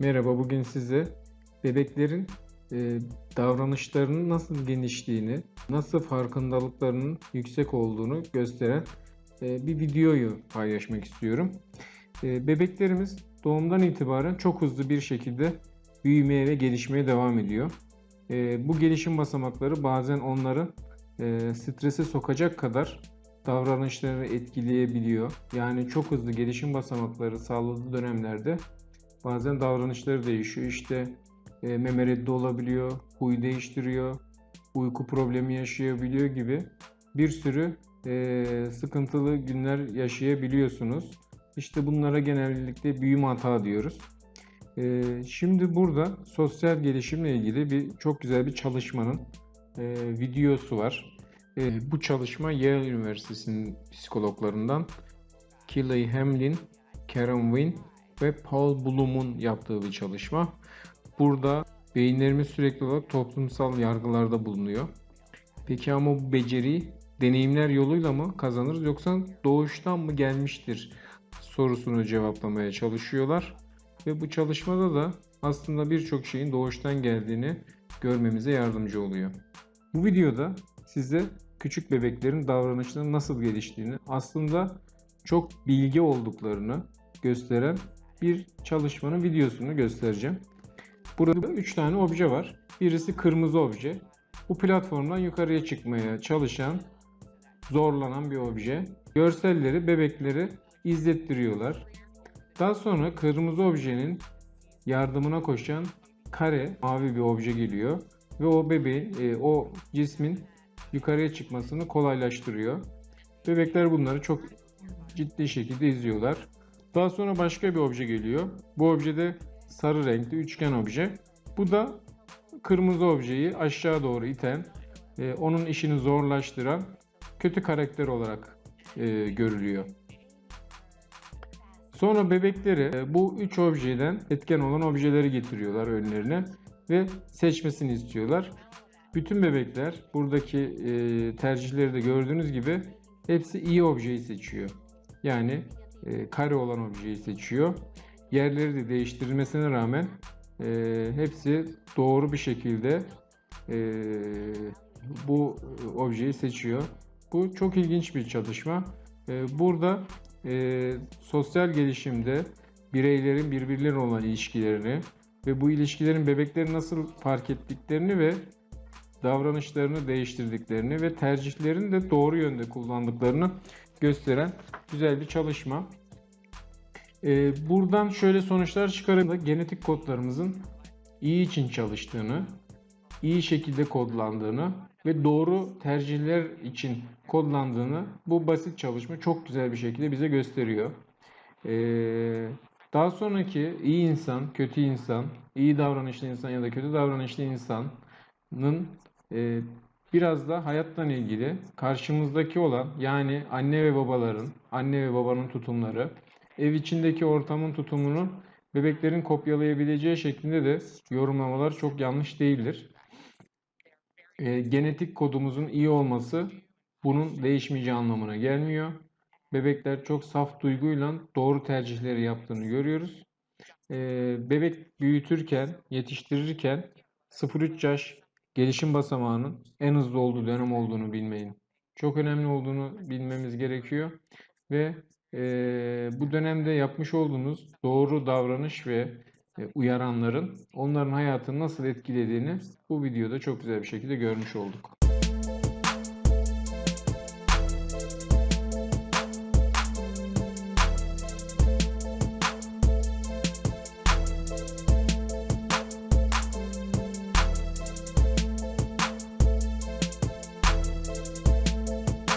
Merhaba, bugün size bebeklerin e, davranışlarının nasıl genişliğini, nasıl farkındalıklarının yüksek olduğunu gösteren e, bir videoyu paylaşmak istiyorum. E, bebeklerimiz doğumdan itibaren çok hızlı bir şekilde büyümeye ve gelişmeye devam ediyor. E, bu gelişim basamakları bazen onları e, strese sokacak kadar davranışları etkileyebiliyor. Yani çok hızlı gelişim basamakları sağladığı dönemlerde Bazen davranışları değişiyor. İşte e, meme reddi olabiliyor, huy değiştiriyor, uyku problemi yaşayabiliyor gibi bir sürü e, sıkıntılı günler yaşayabiliyorsunuz. İşte bunlara genellikle büyüme hata diyoruz. E, şimdi burada sosyal gelişimle ilgili bir çok güzel bir çalışmanın e, videosu var. E, bu çalışma Yale Üniversitesi'nin psikologlarından Kelly Hamlin, Karen Wynn ve Paul Bloom'un yaptığı bir çalışma. Burada beyinlerimiz sürekli olarak toplumsal yargılarda bulunuyor. Peki ama bu beceriyi deneyimler yoluyla mı kazanırız yoksa doğuştan mı gelmiştir sorusunu cevaplamaya çalışıyorlar. Ve bu çalışmada da aslında birçok şeyin doğuştan geldiğini görmemize yardımcı oluyor. Bu videoda size küçük bebeklerin davranışlarının nasıl geliştiğini, aslında çok bilgi olduklarını gösteren bir çalışmanın videosunu göstereceğim. Burada 3 tane obje var. Birisi kırmızı obje. Bu platformdan yukarıya çıkmaya çalışan, zorlanan bir obje. Görselleri bebekleri izlettiriyorlar. Daha sonra kırmızı objenin yardımına koşan kare mavi bir obje geliyor ve o bebeğin, e, o cismin yukarıya çıkmasını kolaylaştırıyor. Bebekler bunları çok ciddi şekilde izliyorlar. Daha sonra başka bir obje geliyor. Bu obje de sarı renkli üçgen obje. Bu da kırmızı objeyi aşağı doğru iten, e, onun işini zorlaştıran kötü karakter olarak e, görülüyor. Sonra bebekleri e, bu üç objeden etken olan objeleri getiriyorlar önlerine ve seçmesini istiyorlar. Bütün bebekler buradaki e, tercihleri de gördüğünüz gibi hepsi iyi objeyi seçiyor. Yani e, kare olan objeyi seçiyor. Yerleri de değiştirilmesine rağmen e, hepsi doğru bir şekilde e, bu objeyi seçiyor. Bu çok ilginç bir çalışma. E, burada e, sosyal gelişimde bireylerin birbirlerine olan ilişkilerini ve bu ilişkilerin bebekleri nasıl fark ettiklerini ve davranışlarını değiştirdiklerini ve tercihlerini de doğru yönde kullandıklarını gösteren güzel bir çalışma. Ee, buradan şöyle sonuçlar çıkarın genetik kodlarımızın iyi için çalıştığını, iyi şekilde kodlandığını ve doğru tercihler için kodlandığını bu basit çalışma çok güzel bir şekilde bize gösteriyor. Ee, daha sonraki iyi insan, kötü insan, iyi davranışlı insan ya da kötü davranışlı insanın e, biraz da hayattan ilgili karşımızdaki olan yani anne ve babaların, anne ve babanın tutumları, ev içindeki ortamın tutumunu bebeklerin kopyalayabileceği şeklinde de yorumlamalar çok yanlış değildir. E, genetik kodumuzun iyi olması bunun değişmeyeceği anlamına gelmiyor. Bebekler çok saf duyguyla doğru tercihleri yaptığını görüyoruz. E, bebek büyütürken, yetiştirirken 0-3 yaş gelişim basamağının en hızlı olduğu dönem olduğunu bilmeyin. Çok önemli olduğunu bilmemiz gerekiyor ve e, bu dönemde yapmış olduğunuz doğru davranış ve e, uyaranların onların hayatını nasıl etkilediğini bu videoda çok güzel bir şekilde görmüş olduk.